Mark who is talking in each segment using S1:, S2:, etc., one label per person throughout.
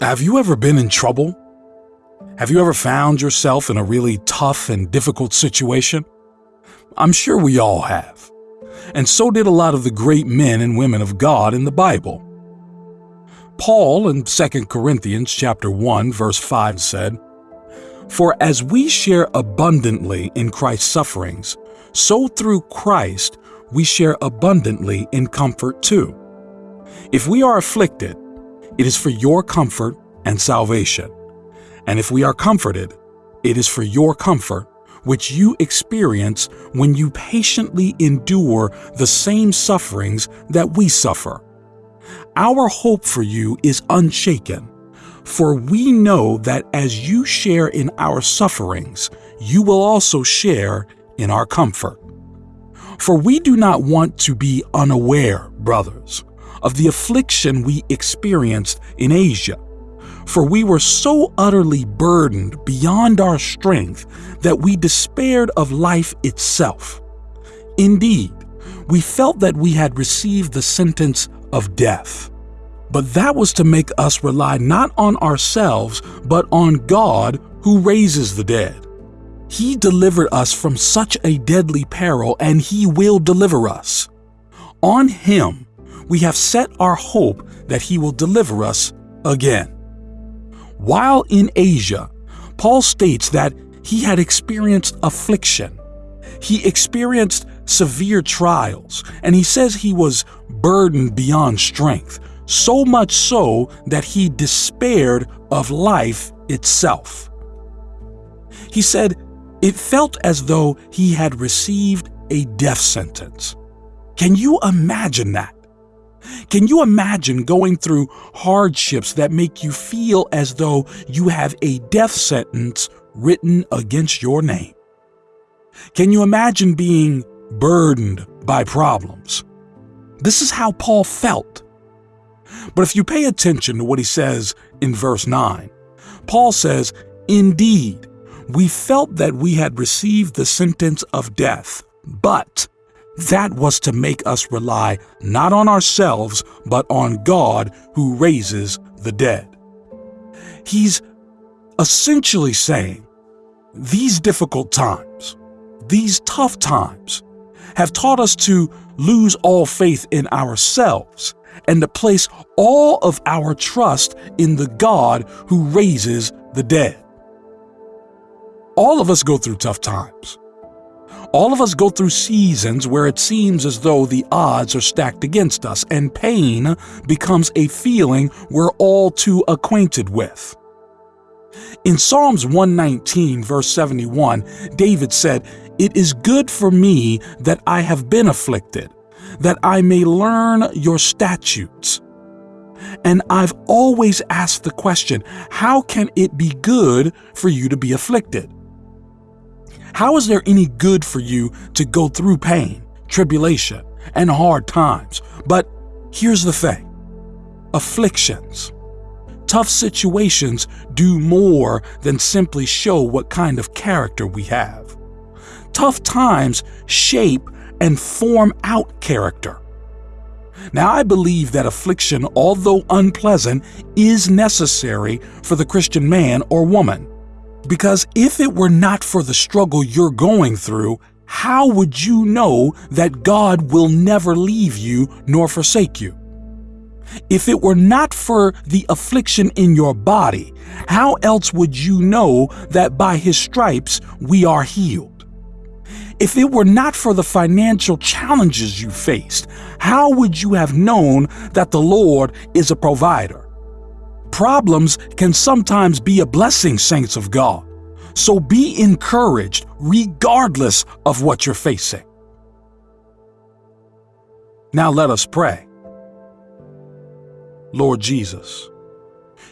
S1: Have you ever been in trouble? Have you ever found yourself in a really tough and difficult situation? I'm sure we all have. And so did a lot of the great men and women of God in the Bible. Paul in 2 Corinthians chapter 1 verse 5 said, "For as we share abundantly in Christ's sufferings, so through Christ we share abundantly in comfort too. If we are afflicted, it is for your comfort and salvation. And if we are comforted, it is for your comfort, which you experience when you patiently endure the same sufferings that we suffer. Our hope for you is unshaken, for we know that as you share in our sufferings, you will also share in our comfort. For we do not want to be unaware, brothers, of the affliction we experienced in Asia for we were so utterly burdened beyond our strength that we despaired of life itself. Indeed, we felt that we had received the sentence of death. But that was to make us rely not on ourselves, but on God who raises the dead. He delivered us from such a deadly peril, and He will deliver us. On Him, we have set our hope that He will deliver us again. While in Asia, Paul states that he had experienced affliction. He experienced severe trials, and he says he was burdened beyond strength, so much so that he despaired of life itself. He said it felt as though he had received a death sentence. Can you imagine that? Can you imagine going through hardships that make you feel as though you have a death sentence written against your name? Can you imagine being burdened by problems? This is how Paul felt. But if you pay attention to what he says in verse 9, Paul says, Indeed, we felt that we had received the sentence of death, but that was to make us rely not on ourselves, but on God who raises the dead. He's essentially saying these difficult times, these tough times, have taught us to lose all faith in ourselves and to place all of our trust in the God who raises the dead. All of us go through tough times. All of us go through seasons where it seems as though the odds are stacked against us, and pain becomes a feeling we're all too acquainted with. In Psalms 119, verse 71, David said, It is good for me that I have been afflicted, that I may learn your statutes. And I've always asked the question, how can it be good for you to be afflicted? How is there any good for you to go through pain, tribulation, and hard times? But here's the thing afflictions. Tough situations do more than simply show what kind of character we have. Tough times shape and form out character. Now, I believe that affliction, although unpleasant, is necessary for the Christian man or woman. Because if it were not for the struggle you're going through, how would you know that God will never leave you nor forsake you? If it were not for the affliction in your body, how else would you know that by His stripes we are healed? If it were not for the financial challenges you faced, how would you have known that the Lord is a provider? Problems can sometimes be a blessing, saints of God. So be encouraged regardless of what you're facing. Now let us pray. Lord Jesus,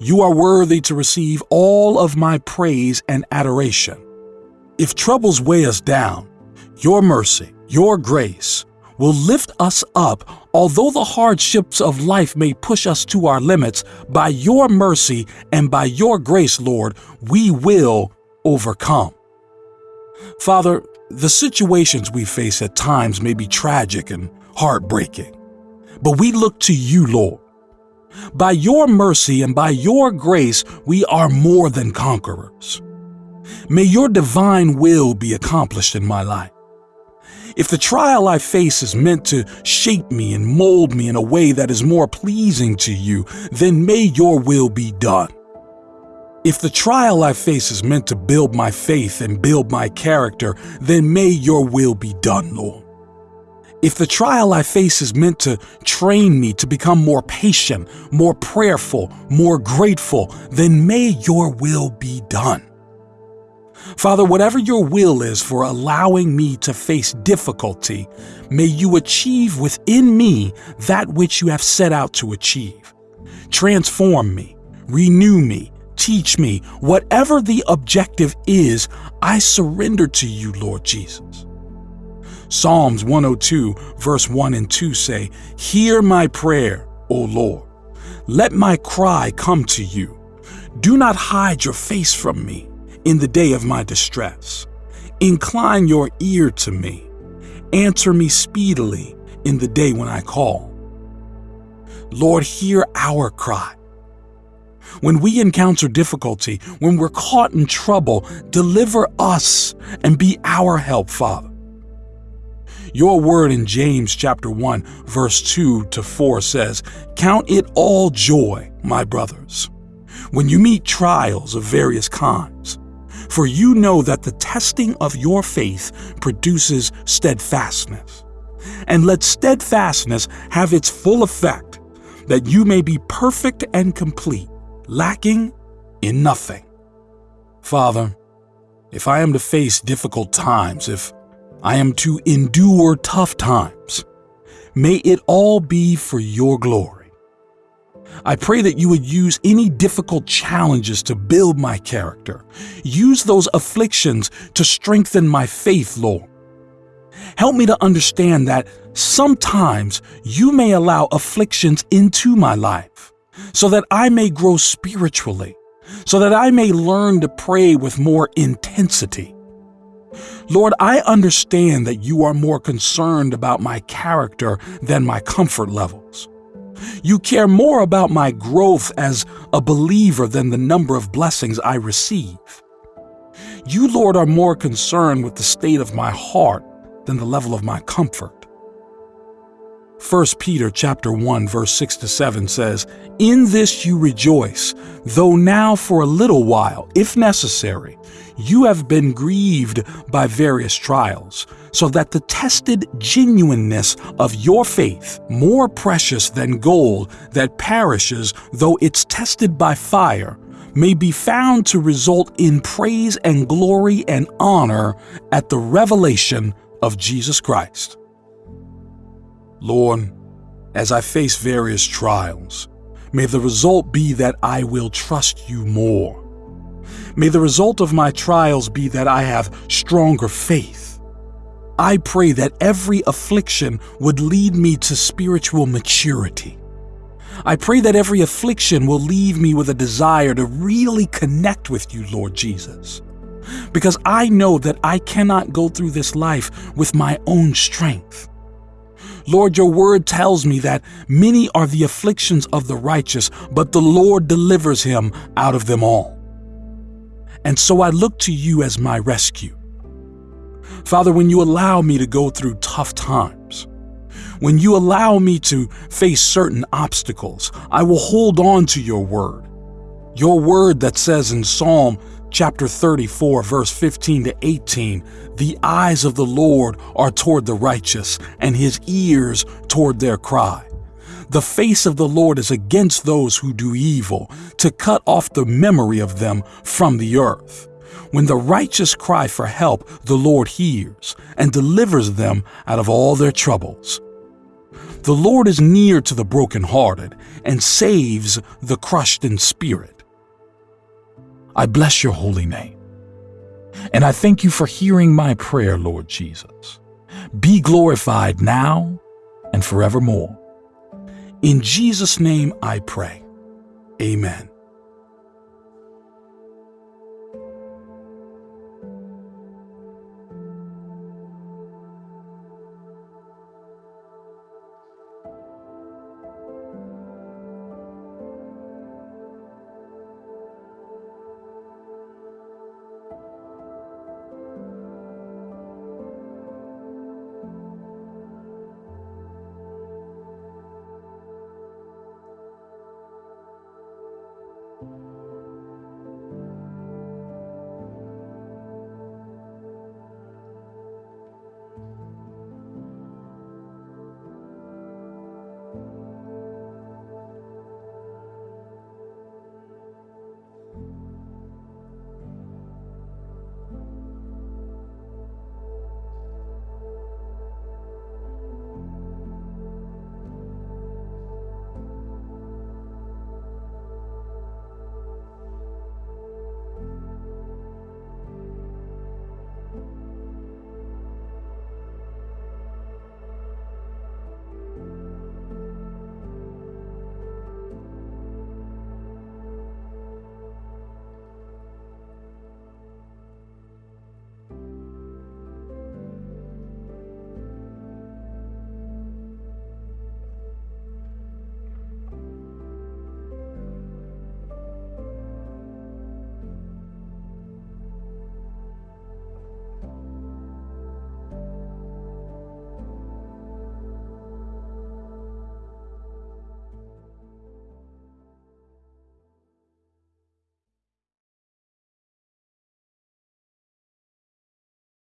S1: you are worthy to receive all of my praise and adoration. If troubles weigh us down, your mercy, your grace, will lift us up, although the hardships of life may push us to our limits. By your mercy and by your grace, Lord, we will overcome. Father, the situations we face at times may be tragic and heartbreaking, but we look to you, Lord. By your mercy and by your grace, we are more than conquerors. May your divine will be accomplished in my life. If the trial I face is meant to shape me and mold me in a way that is more pleasing to you, then may your will be done. If the trial I face is meant to build my faith and build my character, then may your will be done, Lord. If the trial I face is meant to train me to become more patient, more prayerful, more grateful, then may your will be done. Father, whatever your will is for allowing me to face difficulty, may you achieve within me that which you have set out to achieve. Transform me, renew me, teach me. Whatever the objective is, I surrender to you, Lord Jesus. Psalms 102, verse 1 and 2 say, Hear my prayer, O Lord. Let my cry come to you. Do not hide your face from me in the day of my distress. Incline your ear to me. Answer me speedily in the day when I call. Lord, hear our cry. When we encounter difficulty, when we're caught in trouble, deliver us and be our help, Father. Your word in James chapter 1 verse 2 to 4 says, "Count it all joy, my brothers, when you meet trials of various kinds, for you know that the testing of your faith produces steadfastness. And let steadfastness have its full effect, that you may be perfect and complete, lacking in nothing. Father, if I am to face difficult times, if I am to endure tough times, may it all be for your glory. I pray that you would use any difficult challenges to build my character. Use those afflictions to strengthen my faith, Lord. Help me to understand that sometimes you may allow afflictions into my life so that I may grow spiritually, so that I may learn to pray with more intensity. Lord, I understand that you are more concerned about my character than my comfort levels. You care more about my growth as a believer than the number of blessings I receive. You, Lord, are more concerned with the state of my heart than the level of my comfort. 1 Peter chapter 1 verse 6 to 7 says, "In this you rejoice, though now for a little while, if necessary, you have been grieved by various trials, so that the tested genuineness of your faith, more precious than gold that perishes though it's tested by fire, may be found to result in praise and glory and honor at the revelation of Jesus Christ. Lord, as I face various trials, may the result be that I will trust you more. May the result of my trials be that I have stronger faith. I pray that every affliction would lead me to spiritual maturity. I pray that every affliction will leave me with a desire to really connect with you, Lord Jesus. Because I know that I cannot go through this life with my own strength. Lord, your word tells me that many are the afflictions of the righteous, but the Lord delivers him out of them all. And so I look to you as my rescue. Father, when you allow me to go through tough times, when you allow me to face certain obstacles, I will hold on to your word. Your word that says in Psalm chapter 34, verse 15 to 18, the eyes of the Lord are toward the righteous, and his ears toward their cry. The face of the Lord is against those who do evil, to cut off the memory of them from the earth. When the righteous cry for help, the Lord hears and delivers them out of all their troubles. The Lord is near to the brokenhearted and saves the crushed in spirit. I bless your holy name. And I thank you for hearing my prayer, Lord Jesus. Be glorified now and forevermore. In Jesus' name I pray. Amen.